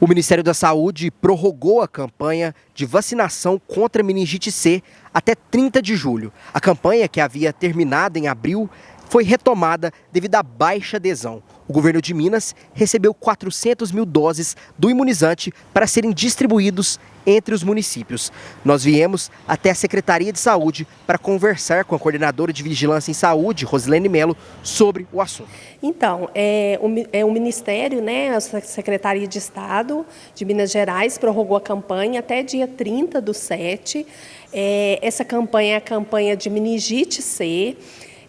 O Ministério da Saúde prorrogou a campanha de vacinação contra meningite C até 30 de julho. A campanha, que havia terminado em abril, foi retomada devido à baixa adesão. O governo de Minas recebeu 400 mil doses do imunizante para serem distribuídos entre os municípios. Nós viemos até a Secretaria de Saúde para conversar com a coordenadora de Vigilância em Saúde, Rosilene Melo, sobre o assunto. Então, é, o, é, o Ministério, né, a Secretaria de Estado de Minas Gerais, prorrogou a campanha até dia 30 do 7. É, essa campanha é a campanha de meningite C.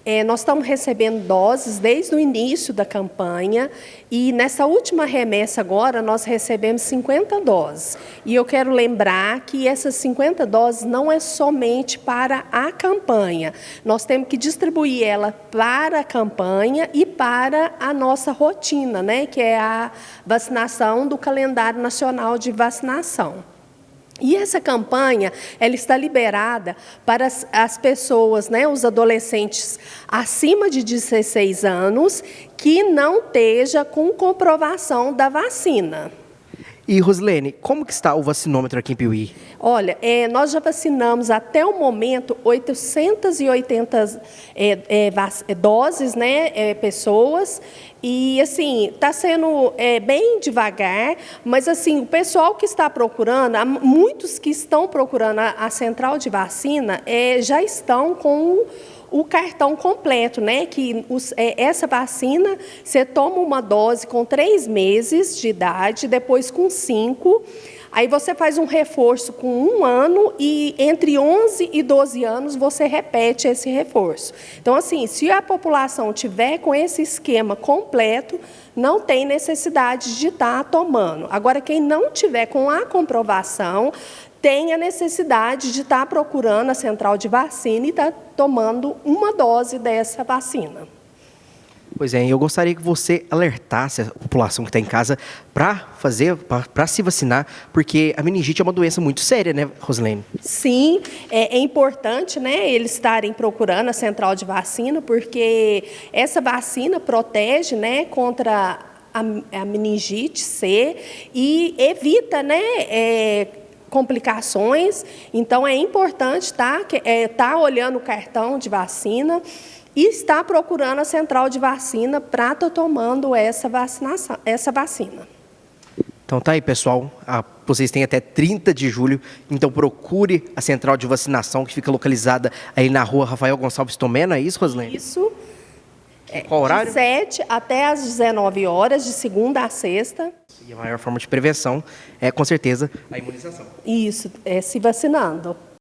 É, nós estamos recebendo doses desde o início da campanha e nessa última remessa agora nós recebemos 50 doses. E eu quero lembrar que essas 50 doses não é somente para a campanha. Nós temos que distribuir ela para a campanha e para a nossa rotina, né, que é a vacinação do calendário nacional de vacinação. E essa campanha, ela está liberada para as, as, pessoas, né, os adolescentes acima de 16 anos, que não esteja com comprovação da vacina. E, Rosilene, como que está o vacinômetro aqui em Piuí? Olha, é, nós já vacinamos até o momento 880 é, é, é, doses, né, é, pessoas, e assim, está sendo é, bem devagar, mas assim, o pessoal que está procurando, muitos que estão procurando a, a central de vacina, já estão com o cartão completo, né? Que os, é, essa vacina, você toma uma dose com três meses de idade, depois com cinco. Aí você faz um reforço com um ano e entre 11 e 12 anos você repete esse reforço. Então, assim, se a população tiver com esse esquema completo, não tem necessidade de estar tomando. Agora, quem não tiver com a comprovação, tem a necessidade de estar procurando a central de vacina e estar tomando uma dose dessa vacina. Pois é, eu gostaria que você alertasse a população que está em casa para fazer, para se vacinar, porque a meningite é uma doença muito séria, né, Rosilene? Sim, é, é, importante, né, eles estarem procurando a central de vacina, porque essa vacina protege, né, contra a, a meningite C e evita, né, é, complicações. Então, é importante estar tá, é, tá olhando o cartão de vacina e estar procurando a central de vacina para estar tomando essa, vacinação, essa vacina. Então tá aí, pessoal. Ah, vocês têm até 30 de julho, então procure a central de vacinação que fica localizada aí na rua Rafael Gonçalves Tomé, é isso, Roslene? Isso. É, Qual horário? De 7 até às 19 horas, de segunda a sexta. E a maior forma de prevenção é, com certeza, a imunização. Isso, é se vacinando.